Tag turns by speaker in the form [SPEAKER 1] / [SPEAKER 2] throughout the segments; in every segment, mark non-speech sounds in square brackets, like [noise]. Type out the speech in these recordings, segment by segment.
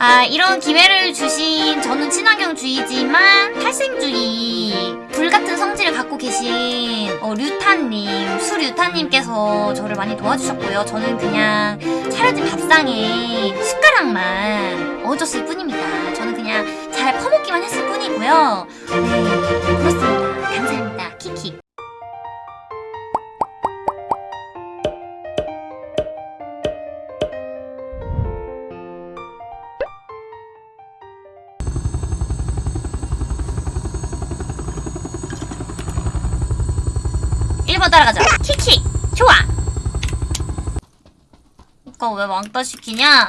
[SPEAKER 1] 아, 이런 기회를 주신 저는 친환경주의지만 탈생주의 불같은 성질을 갖고 계신 어, 류타님, 수류타님께서 저를 많이 도와주셨고요. 저는 그냥 차려진 밥상에 숟가락만 얹었을 뿐입니다. 저는 그냥 잘 퍼먹기만 했을 뿐이고요. 네, 1번 따라가자. 키키. 좋아. 그니까 왜 왕따 시키냐?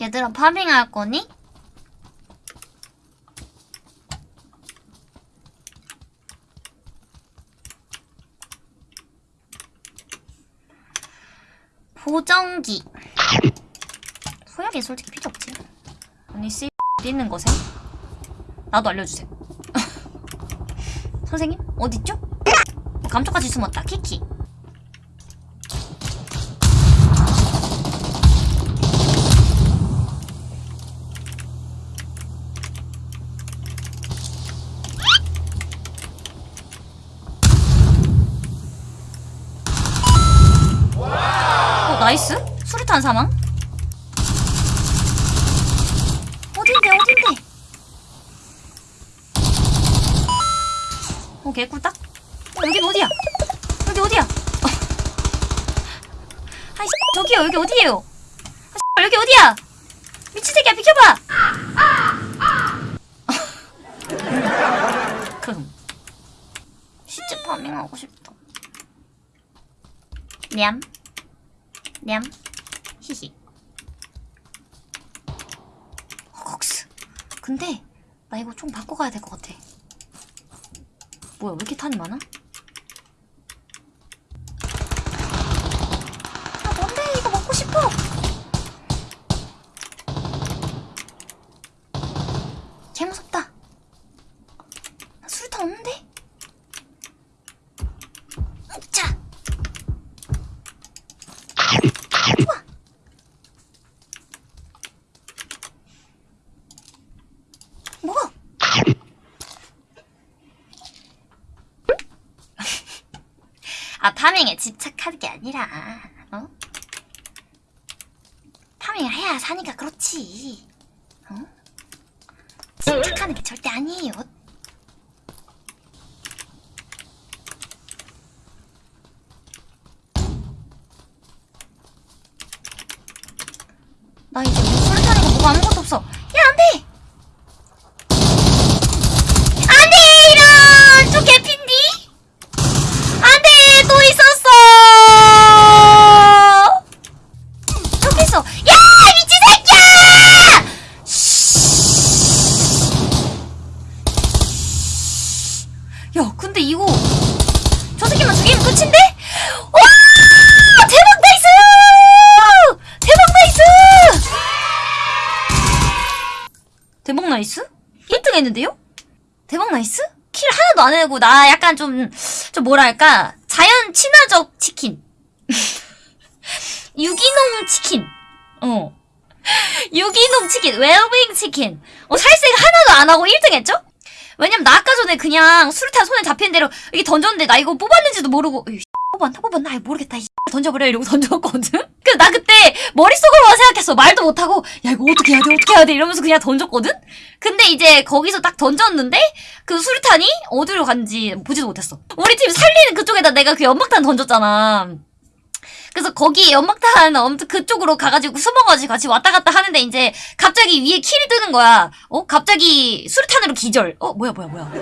[SPEAKER 1] 얘들아 파밍할 거니? 보정기. 소열이 솔직히 필요 없지. 아니 씨 있는 곳에 나도 알려주세요 [laughs] 선생님 어딨죠? 감쪽같이 숨었다. 키키. 어, 나이스? 수류탄 사망? 어딘데, 어딘데? 어, 개꿀딱? 어, 여긴 어디야? 여기 어디야? 어. 아이, 저기요, 여기 어디예요? 아, 여기 어디야? 미친 새끼야, 비켜봐! 금. 시체 farming하고 싶다. 냠. 냠. 히히. 헉스. 근데, 나 이거 좀 바꿔 가야 될 것 같아. 뭐야, 왜 이렇게 탄이 많아? 아, 뭔데? 이거 먹고 싶어! 개 무섭다. 나 수류탄 없는데? 먹자! 좋아! 먹어! 아, 파밍에 집착하는 게 아니라, 어? 파밍을 해야 사니까 그렇지. 어? 집착하는 게 절대 아니에요. 나 이제 야! 야, 근데 이거 저 새끼만 죽이면 끝인데? 와! 대박 nice! 대박 nice! 대박 nice? 1등 했는데요? 대박 nice? 킬 하나도 안 해고 나 약간 좀, 좀 뭐랄까, 자연 친화적 치킨. [laughs] 유기농 치킨. 어. [laughs] 유기농 치킨, 웰빙 치킨. 어, 살색 하나도 안 하고 1등 했죠? 왜냐면 나 아까 전에 그냥 수류탄 손에 잡히는 대로 이게 던졌는데 나 이거 뽑았는지도 모르고, 뽑았나? 뽑았나? 모르겠다. 이 던져버려. 이러고 [laughs] 던졌거든? 그래서 나 그때 머릿속으로만 생각했어. 말도 못하고, 야, 이거 어떻게 해야 돼? 어떻게 해야 돼? 이러면서 그냥 던졌거든? 근데 이제 거기서 딱 던졌는데, 그 수류탄이 어디로 간지 보지도 못했어. 우리 팀 살리는 그쪽에다 내가 그 연막탄 던졌잖아. 그래서 거기 연막탄 엄청 그쪽으로 가가지고 숨어가지고 같이 왔다 갔다 하는데 이제 갑자기 위에 킬이 뜨는 거야. 어? 갑자기 수류탄으로 기절. 어? 뭐야 뭐야 뭐야.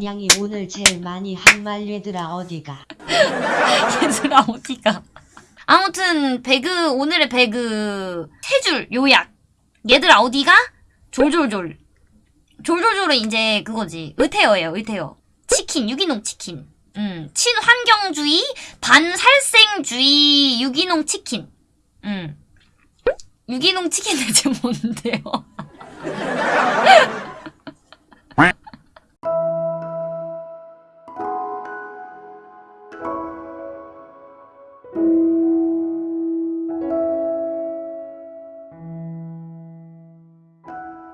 [SPEAKER 2] 냥이 오늘 제일 많이 한말 얘들아 어디가 [laughs]
[SPEAKER 1] 얘들아 어디가. 아무튼 배그 오늘의 배그 세 줄 요약. 얘들아 어디가? 졸졸졸. 졸졸졸은 이제 그거지. 의태어예요 의태어. 치킨 유기농 치킨. 음, 친환경주의, 반살생주의, 유기농 치킨. 음. 유기농 치킨 대체 [laughs] 뭔데요?